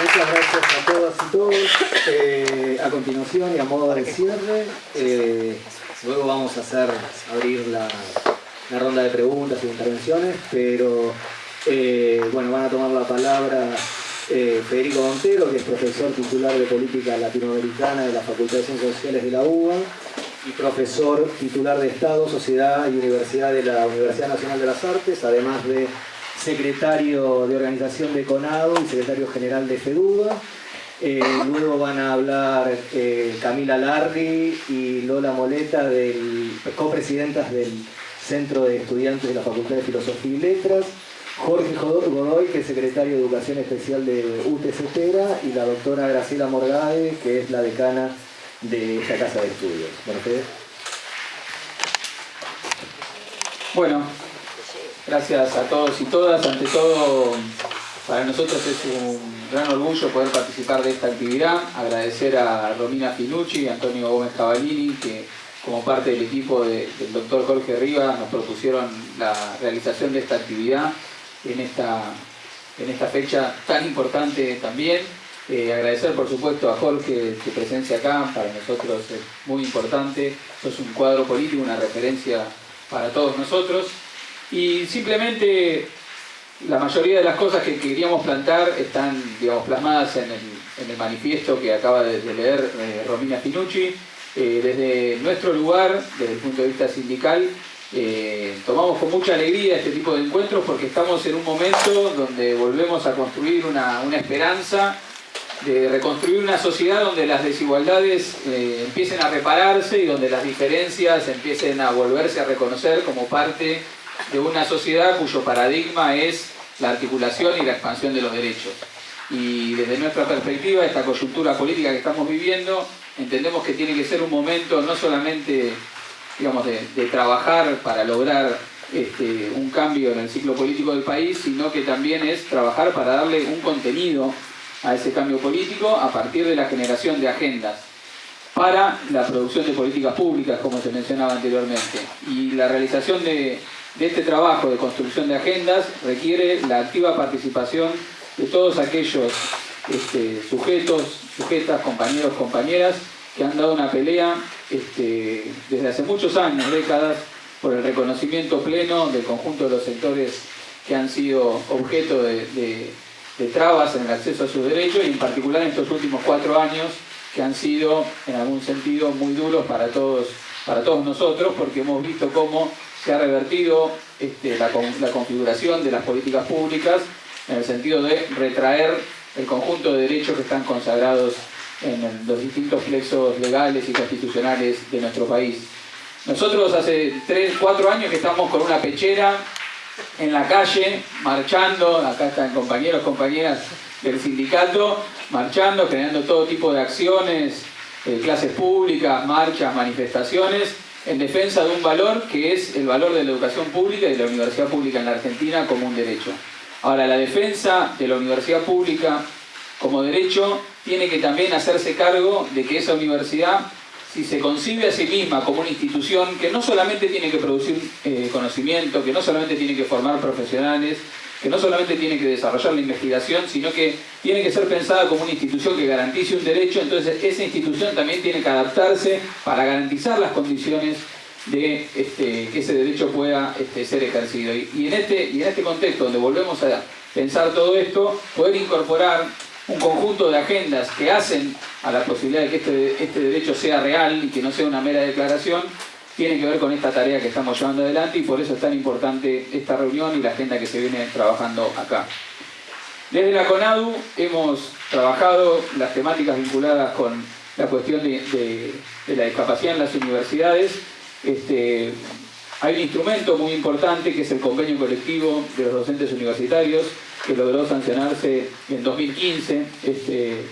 muchas gracias a todas y todos. Eh, a continuación y a modo de cierre, eh, luego vamos a hacer abrir la, ronda de preguntas y intervenciones, pero eh, bueno, van a tomar la palabra Federico Montero, que es profesor titular de Política Latinoamericana de la Facultad de Ciencias Sociales de la UBA y profesor titular de Estado, Sociedad y Universidad de la Universidad Nacional de las Artes, además de secretario de organización de CONADO y secretario general de FEDUBA. Eh, luego van a hablar eh, Camila Larri y Lola Moleta, del, copresidentas del Centro de Estudiantes de la Facultad de Filosofía y Letras. Jorge Godoy, que es secretario de Educación Especial de UTC y la doctora Graciela Morgade, que es la decana de esta casa de estudios. Bueno, Bueno, Gracias a todos y todas. Ante todo, para nosotros es un gran orgullo poder participar de esta actividad. Agradecer a Romina Finucci y Antonio Gómez Cavallini, que como parte del equipo del doctor Jorge Rivas nos propusieron la realización de esta actividad en esta, en esta fecha tan importante también. Eh, agradecer por supuesto a Jorge su presencia acá, para nosotros es muy importante. Esto es un cuadro político, una referencia para todos nosotros. Y simplemente la mayoría de las cosas que queríamos plantar están digamos, plasmadas en el, manifiesto que acaba de, leer eh, Romina Finucci. Eh, desde nuestro lugar, desde el punto de vista sindical, eh, tomamos con mucha alegría este tipo de encuentros porque estamos en un momento donde volvemos a construir una, una esperanza de reconstruir una sociedad donde las desigualdades empiecen a repararse y donde las diferencias empiecen a volverse a reconocer como parte de una sociedad cuyo paradigma es la articulación y la expansión de los derechos. Y desde nuestra perspectiva, esta coyuntura política que estamos viviendo, entendemos que tiene que ser un momento no solamente digamos, de, trabajar para lograr este, un cambio en el ciclo político del país, sino que también es trabajar para darle un contenido a ese cambio político a partir de la generación de agendas para la producción de políticas públicas, como se mencionaba anteriormente. Y la realización de, de este trabajo de construcción de agendas requiere la activa participación de todos aquellos este, sujetos, sujetas, compañeros, compañeras que han dado una pelea este, desde hace muchos años, décadas, por el reconocimiento pleno del conjunto de los sectores que han sido objeto de, trabas en el acceso a sus derechos y en particular en estos últimos cuatro años que han sido en algún sentido muy duros para todos, para todos nosotros porque hemos visto cómo se ha revertido este, la, configuración de las políticas públicas en el sentido de retraer el conjunto de derechos que están consagrados en los distintos flexos legales y constitucionales de nuestro país. Nosotros hace 3, 4 años que estamos con una pechera en la calle, marchando, acá están compañeros, compañeras del sindicato, marchando, generando todo tipo de acciones, eh, clases públicas, marchas, manifestaciones, en defensa de un valor que es el valor de la educación pública y de la universidad pública en la Argentina como un derecho. Ahora, la defensa de la universidad pública como derecho tiene que también hacerse cargo de que esa universidad, si se concibe a sí misma como una institución que no solamente tiene que producir eh, conocimiento, que no solamente tiene que formar profesionales, que no solamente tiene que desarrollar la investigación, sino que tiene que ser pensada como una institución que garantice un derecho, entonces esa institución también tiene que adaptarse para garantizar las condiciones de este, que ese derecho pueda este, ser ejercido. Y, en este, y en este contexto, donde volvemos a pensar todo esto, poder incorporar un conjunto de agendas que hacen a la posibilidad de que este, este derecho sea real y que no sea una mera declaración, tiene que ver con esta tarea que estamos llevando adelante y por eso es tan importante esta reunión y la agenda que se viene trabajando acá. Desde la CONADU hemos trabajado las temáticas vinculadas con la cuestión de, la discapacidad en las universidades. Este, hay un instrumento muy importante que es el convenio colectivo de los docentes universitarios que logró sancionarse en 2015. Este,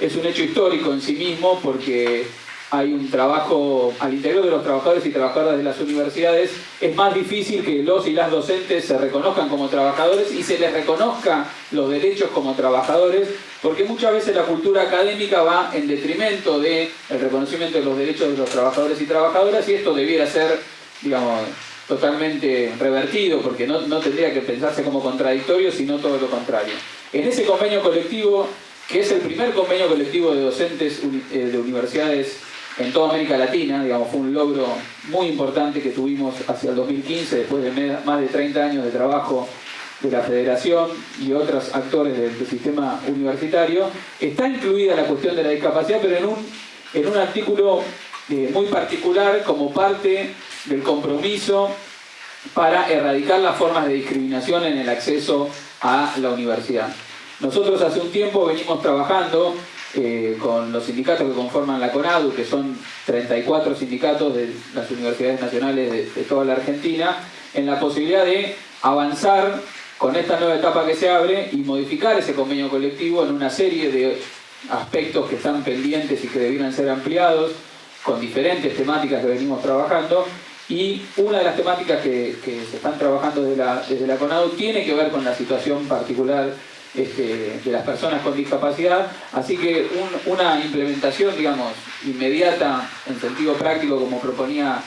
es un hecho histórico en sí mismo porque hay un trabajo al interior de los trabajadores y trabajadoras de las universidades, es más difícil que los y las docentes se reconozcan como trabajadores y se les reconozca los derechos como trabajadores, porque muchas veces la cultura académica va en detrimento del reconocimiento de los derechos de los trabajadores y trabajadoras y esto debiera ser, digamos, totalmente revertido, porque no, no tendría que pensarse como contradictorio, sino todo lo contrario. En ese convenio colectivo, que es el primer convenio colectivo de docentes eh, de universidades en toda América Latina, digamos, fue un logro muy importante que tuvimos hacia el 2015, después de más de 30 años de trabajo de la federación y otros actores del, sistema universitario, está incluida la cuestión de la discapacidad, pero en un, en un artículo eh, muy particular como parte del compromiso para erradicar las formas de discriminación en el acceso a la universidad. Nosotros hace un tiempo venimos trabajando con los sindicatos que conforman la CONADU, que son 34 sindicatos de las universidades nacionales de, toda la Argentina, en la posibilidad de avanzar con esta nueva etapa que se abre y modificar ese convenio colectivo en una serie de aspectos que están pendientes y que debieran ser ampliados, con diferentes temáticas que venimos trabajando, y una de las temáticas que, se están trabajando desde la, desde la CONADU tiene que ver con la situación particular este, de las personas con discapacidad, así que una implementación, digamos, inmediata en sentido práctico, como proponía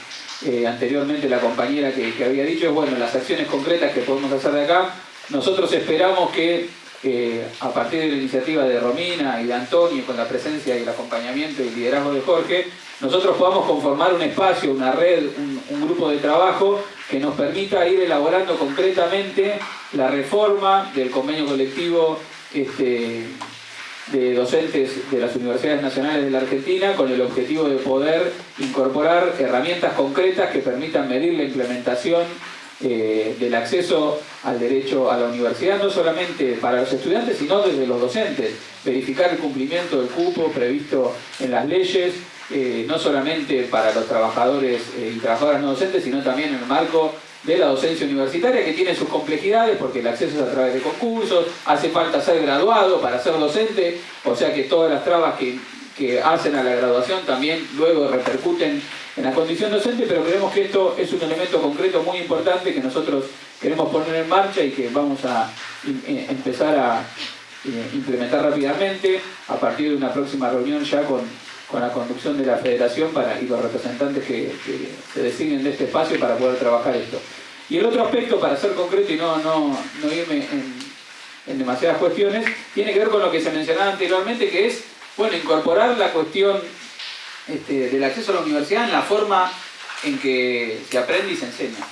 eh, anteriormente la compañera que, había dicho, es bueno, las acciones concretas que podemos hacer de acá, nosotros esperamos que eh, a partir de la iniciativa de Romina y de Antonio, con la presencia y el acompañamiento y el liderazgo de Jorge, nosotros podamos conformar un espacio, una red, un grupo de trabajo que nos permita ir elaborando concretamente la reforma del convenio colectivo este, de docentes de las universidades nacionales de la Argentina con el objetivo de poder incorporar herramientas concretas que permitan medir la implementación eh, del acceso al derecho a la universidad, no solamente para los estudiantes, sino desde los docentes. Verificar el cumplimiento del cupo previsto en las leyes, eh, no solamente para los trabajadores eh, y trabajadoras no docentes, sino también en el marco de la docencia universitaria que tiene sus complejidades porque el acceso es a través de concursos, hace falta ser graduado para ser docente, o sea que todas las trabas que, que hacen a la graduación también luego repercuten en la condición docente, pero creemos que esto es un elemento concreto muy importante que nosotros queremos poner en marcha y que vamos a eh, empezar a implementar rápidamente a partir de una próxima reunión ya con con la conducción de la federación para, y los representantes que, se designen de este espacio para poder trabajar esto. Y el otro aspecto, para ser concreto y no, no, no irme en, demasiadas cuestiones, tiene que ver con lo que se mencionaba anteriormente, que es bueno, incorporar la cuestión este, del acceso a la universidad en la forma en que se aprende y se enseña.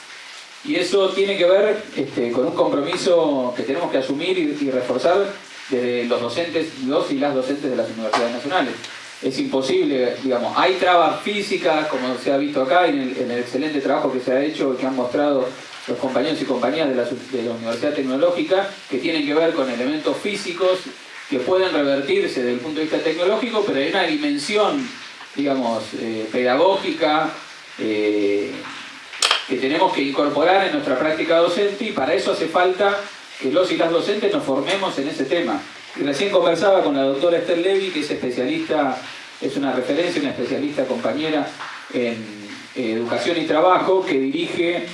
Y eso tiene que ver este, con un compromiso que tenemos que asumir y, y reforzar desde los docentes, los y las docentes de las universidades nacionales es imposible, digamos, hay trabas físicas, como se ha visto acá, en el, excelente trabajo que se ha hecho, que han mostrado los compañeros y compañeras de la, Universidad Tecnológica, que tienen que ver con elementos físicos que pueden revertirse desde el punto de vista tecnológico, pero hay una dimensión, digamos, eh, pedagógica, eh, que tenemos que incorporar en nuestra práctica docente y para eso hace falta que los y las docentes nos formemos en ese tema. Recién conversaba con la doctora Esther Levy, que es especialista, es una referencia, una especialista compañera en educación y trabajo, que dirige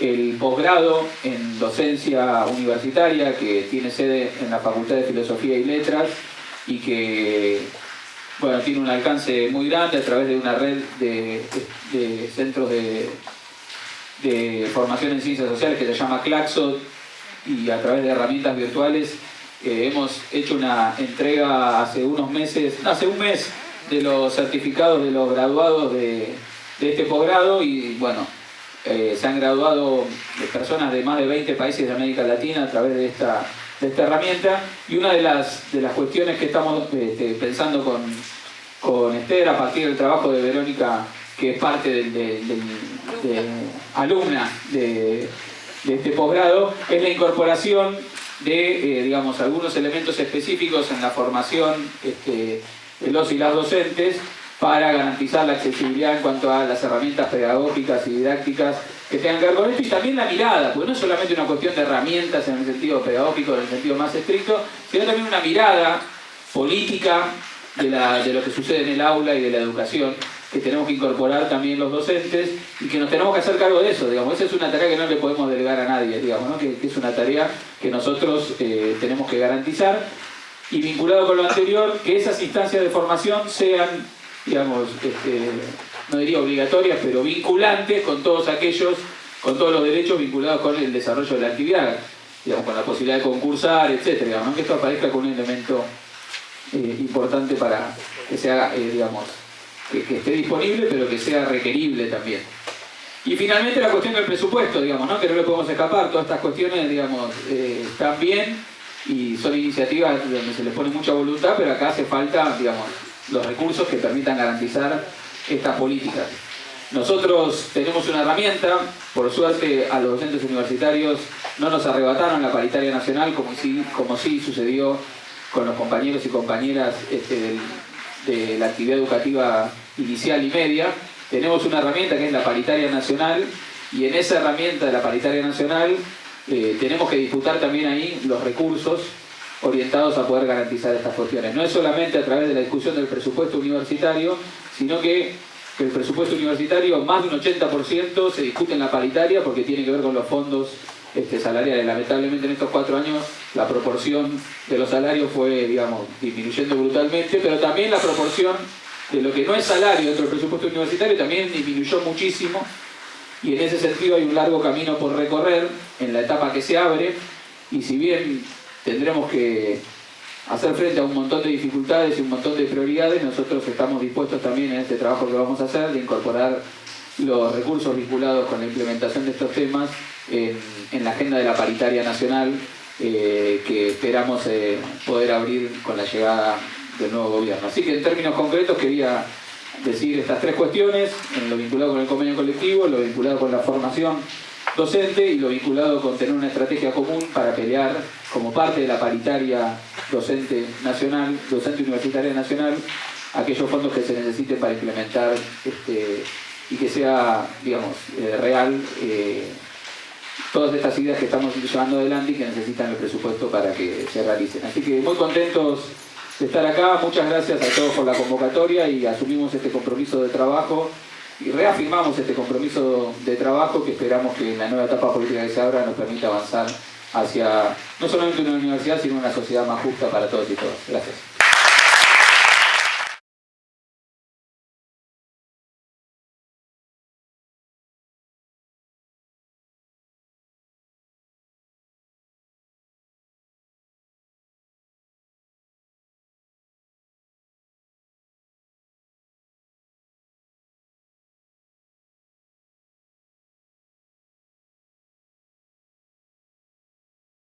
el posgrado en docencia universitaria, que tiene sede en la Facultad de Filosofía y Letras, y que bueno, tiene un alcance muy grande a través de una red de, centros de, formación en ciencias sociales que se llama Claxo y a través de herramientas virtuales hemos hecho una entrega hace unos meses, hace un mes, de los certificados de los graduados de, este posgrado y bueno, eh, se han graduado personas de más de 20 países de América Latina a través de esta, herramienta. Y una de las, de las cuestiones que estamos este, pensando con, con Esther a partir del trabajo de Verónica que es parte de, alumna de, de este posgrado, es la incorporación de, eh, digamos, algunos elementos específicos en la formación este, de los y las docentes para garantizar la accesibilidad en cuanto a las herramientas pedagógicas y didácticas que tengan que ver con esto y también la mirada, porque no es solamente una cuestión de herramientas en el sentido pedagógico, en el sentido más estricto, sino también una mirada política de, de lo que sucede en el aula y de la educación que tenemos que incorporar también los docentes y que nos tenemos que hacer cargo de eso, digamos, esa es una tarea que no le podemos delegar a nadie, digamos, que, es una tarea que nosotros eh, tenemos que garantizar y vinculado con lo anterior, que esas instancias de formación sean, digamos, este, no diría obligatorias, pero vinculantes con todos aquellos, con todos los derechos vinculados con el desarrollo de la actividad. digamos, con la posibilidad de concursar, etcétera, digamos, que esto aparezca con un elemento eh, importante para que sea, eh, digamos, que, esté disponible, pero que sea requerible también. Y finalmente la cuestión del presupuesto, digamos, ¿no? que no le podemos escapar, todas estas cuestiones, digamos, eh, están bien y son iniciativas donde se les pone mucha voluntad, pero acá hace falta, digamos, los recursos que permitan garantizar estas políticas. Nosotros tenemos una herramienta, por suerte a los docentes universitarios no nos arrebataron la paritaria nacional como sí, como sí sucedió con los compañeros y compañeras este, de la actividad educativa inicial y media. Tenemos una herramienta que es la paritaria nacional y en esa herramienta de la paritaria nacional eh, tenemos que disputar también ahí los recursos orientados a poder garantizar estas cuestiones. No es solamente a través de la discusión del presupuesto universitario, sino que el presupuesto universitario, más de un 80% se discute en la paritaria porque tiene que ver con los fondos este, salariales. Lamentablemente en estos cuatro años la proporción de los salarios fue, digamos, disminuyendo brutalmente, pero también la proporción de lo que no es salario dentro del presupuesto universitario también disminuyó muchísimo. Y en ese sentido hay un largo camino por recorrer en la etapa que se abre. Y si bien tendremos que hacer frente a un montón de dificultades y un montón de prioridades, nosotros estamos dispuestos también en este trabajo que vamos a hacer de incorporar los recursos vinculados con la implementación de estos temas en, la agenda de la paritaria nacional eh, que esperamos eh, poder abrir con la llegada del nuevo gobierno. Así que en términos concretos quería decir estas tres cuestiones, lo vinculado con el convenio colectivo, lo vinculado con la formación docente y lo vinculado con tener una estrategia común para pelear como parte de la paritaria docente nacional, docente universitaria nacional, aquellos fondos que se necesiten para implementar este, y que sea, digamos, eh, real eh, todas estas ideas que estamos llevando adelante y que necesitan el presupuesto para que se realicen. Así que muy contentos de estar acá, muchas gracias a todos por la convocatoria y asumimos este compromiso de trabajo y reafirmamos este compromiso de trabajo que esperamos que en la nueva etapa política que se abra nos permita avanzar hacia no solamente una universidad, sino una sociedad más justa para todos y todas. Gracias.